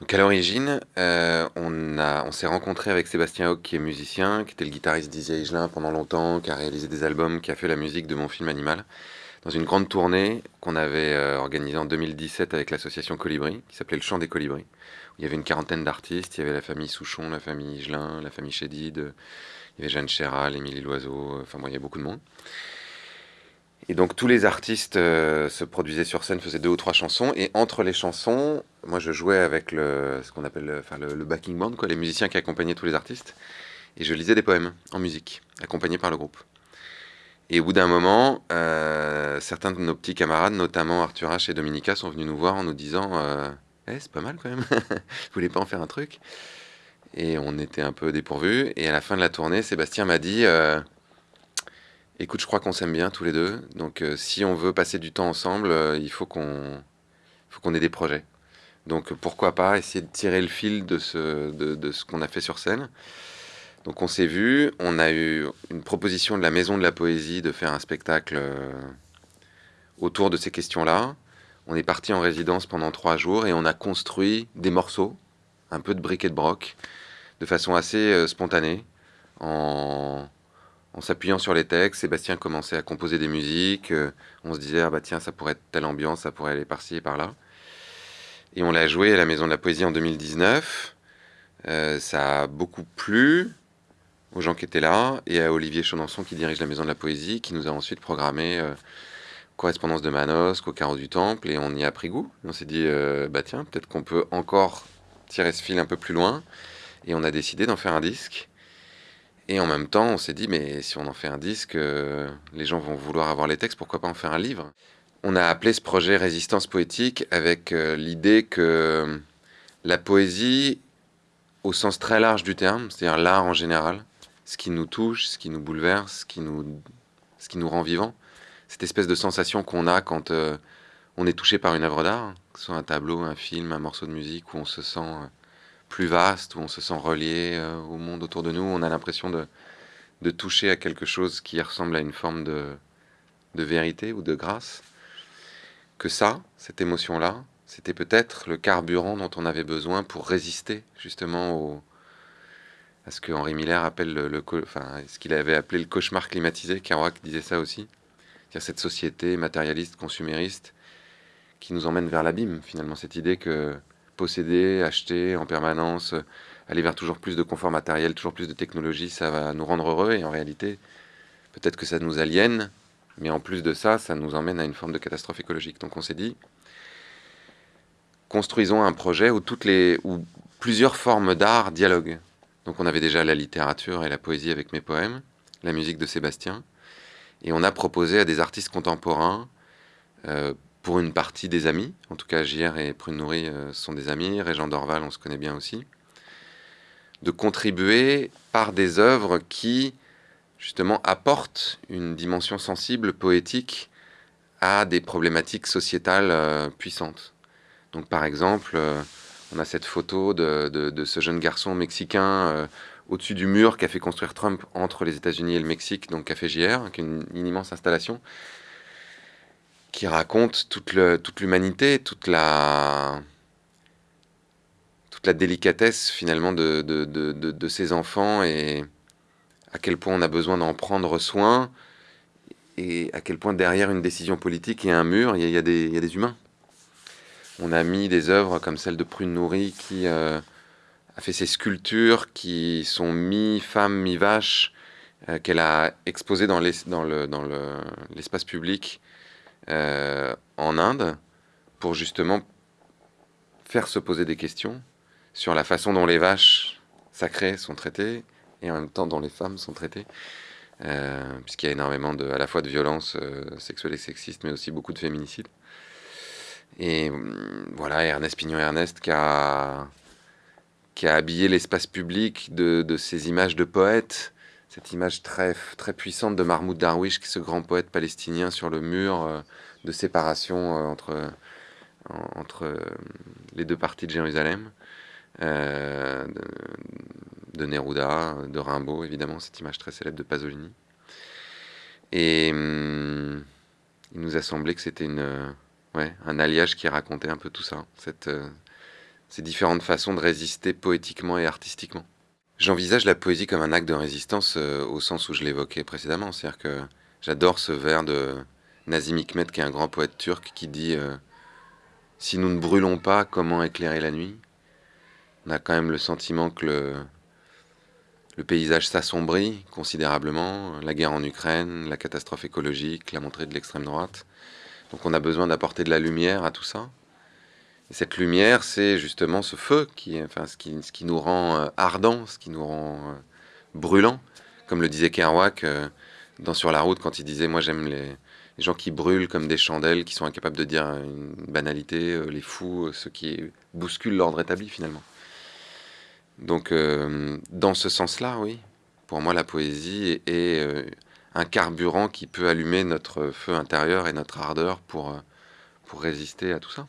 Donc à l'origine, euh, on, on s'est rencontré avec Sébastien Hoc, qui est musicien, qui était le guitariste d'Izzy Higelin pendant longtemps, qui a réalisé des albums, qui a fait la musique de mon film Animal, dans une grande tournée qu'on avait euh, organisée en 2017 avec l'association Colibri, qui s'appelait Le Chant des Colibris. Où il y avait une quarantaine d'artistes, il y avait la famille Souchon, la famille Higelin, la famille Chédid, il y avait Jeanne Chéral, Émilie Loiseau, enfin bon, il y avait beaucoup de monde. Et donc tous les artistes euh, se produisaient sur scène, faisaient deux ou trois chansons, et entre les chansons, moi je jouais avec le, ce qu'on appelle le, enfin, le, backing band, quoi, les musiciens qui accompagnaient tous les artistes, et je lisais des poèmes en musique, accompagnés par le groupe. Et au bout d'un moment, euh, certains de nos petits camarades, notamment Arthur H et Dominica, sont venus nous voir en nous disant euh, eh, c'est pas mal quand même, vous voulez pas en faire un truc? Et on était un peu dépourvus, et à la fin de la tournée, Sébastien m'a dit Écoute, je crois qu'on s'aime bien tous les deux. Donc, euh, si on veut passer du temps ensemble, euh, il faut qu'on qu'on ait des projets. Donc, pourquoi pas essayer de tirer le fil de ce, de, ce qu'on a fait sur scène. Donc, on s'est vu. On a eu une proposition de la Maison de la Poésie de faire un spectacle euh, autour de ces questions-là. On est parti en résidence pendant trois jours et on a construit des morceaux, un peu de briquet de broc, de façon assez spontanée, en en s'appuyant sur les textes, Sébastien commençait à composer des musiques. Euh, on se disait, ah bah tiens, ça pourrait être telle ambiance, ça pourrait aller par-ci et par-là. Et on l'a joué à la Maison de la Poésie en 2019. Euh, ça a beaucoup plu aux gens qui étaient là et à Olivier Chaunançon qui dirige la Maison de la Poésie, qui nous a ensuite programmé euh, Correspondance de Manosque au Carreau du Temple et on y a pris goût. On s'est dit, bah tiens, peut-être qu'on peut encore tirer ce fil un peu plus loin. Et on a décidé d'en faire un disque. Et en même temps, on s'est dit, mais si on en fait un disque, euh, les gens vont vouloir avoir les textes, pourquoi pas en faire un livre? On a appelé ce projet Résistance poétique avec euh, l'idée que la poésie, au sens très large du terme, c'est-à-dire l'art en général, ce qui nous touche, ce qui nous bouleverse, ce qui nous, ce qui nous rend vivants, cette espèce de sensation qu'on a quand euh, on est touché par une œuvre d'art, que ce soit un tableau, un film, un morceau de musique, où on se sent plus vaste, où on se sent relié euh, au monde autour de nous. On a l'impression de, de, toucher à quelque chose qui ressemble à une forme de, de vérité ou de grâce. Que ça, cette émotion-là, c'était peut-être le carburant dont on avait besoin pour résister justement au, à ce que Henri Miller appelle le, enfin, ce qu'il avait appelé le cauchemar climatisé. Kerouac disait ça aussi. C'est-à-dire cette société matérialiste, consumériste, qui nous emmène vers l'abîme, finalement, cette idée que posséder, acheter en permanence, euh, aller vers toujours plus de confort matériel, toujours plus de technologie, ça va nous rendre heureux. Et en réalité, peut-être que ça nous aliène, mais en plus de ça, ça nous emmène à une forme de catastrophe écologique. Donc on s'est dit, construisons un projet où, toutes les, où plusieurs formes d'art dialoguent. Donc on avait déjà la littérature et la poésie avec mes poèmes, la musique de Sébastien, et on a proposé à des artistes contemporains euh, pour une partie des amis. En tout cas, JR et Prune Nourri euh, sont des amis. Régent Dorval, on se connaît bien aussi. De contribuer par des œuvres qui, justement, apportent une dimension sensible, poétique, à des problématiques sociétales euh, puissantes. Donc, par exemple, euh, on a cette photo de, ce jeune garçon mexicain au-dessus du mur qu'a fait construire Trump entre les États-Unis et le Mexique, donc Café JR, qui est une immense installation qui raconte toute l'humanité, toute, la toute la délicatesse finalement de, de, de, ces enfants et à quel point on a besoin d'en prendre soin et à quel point derrière une décision politique et un mur, il y, a, des, il y a des humains. On a mis des œuvres comme celle de Prune Nourri qui euh, a fait ces sculptures qui sont mi-femme, mi-vache, euh, qu'elle a exposées dans l'espace le, dans public euh, en Inde pour justement faire se poser des questions sur la façon dont les vaches sacrées sont traitées et en même temps dont les femmes sont traitées. Euh, puisqu'il y a énormément de, à la fois de violences euh, sexuelles et sexistes, mais aussi beaucoup de féminicides. Et voilà, Ernest Pignon-Ernest qui a, qui a habillé l'espace public de, de, ces images de poètes cette image très, puissante de Mahmoud Darwish, ce grand poète palestinien sur le mur euh, de séparation euh, entre, euh, les deux parties de Jérusalem, de, Neruda, de Rimbaud, évidemment, cette image très célèbre de Pasolini. Et hum, il nous a semblé que c'était un alliage qui racontait un peu tout ça, ces différentes façons de résister poétiquement et artistiquement. J'envisage la poésie comme un acte de résistance euh, au sens où je l'évoquais précédemment. C'est-à-dire que j'adore ce vers de Nazim Hikmet, qui est un grand poète turc, qui dit euh, Si nous ne brûlons pas, comment éclairer la nuit? On a quand même le sentiment que le, le paysage s'assombrit considérablement. La guerre en Ukraine, la catastrophe écologique, la montée de l'extrême droite. Donc on a besoin d'apporter de la lumière à tout ça. Et cette lumière, c'est justement ce feu qui, enfin, ce qui, ce qui nous rend euh, ardent, ce qui nous rend euh, brûlant. Comme le disait Kerouac euh, dans Sur la route, quand il disait Moi j'aime les, les gens qui brûlent comme des chandelles, qui sont incapables de dire une banalité, les fous, ceux qui bousculent l'ordre établi finalement. Donc, dans ce sens-là, oui, pour moi, la poésie est, un carburant qui peut allumer notre feu intérieur et notre ardeur pour, pour résister à tout ça.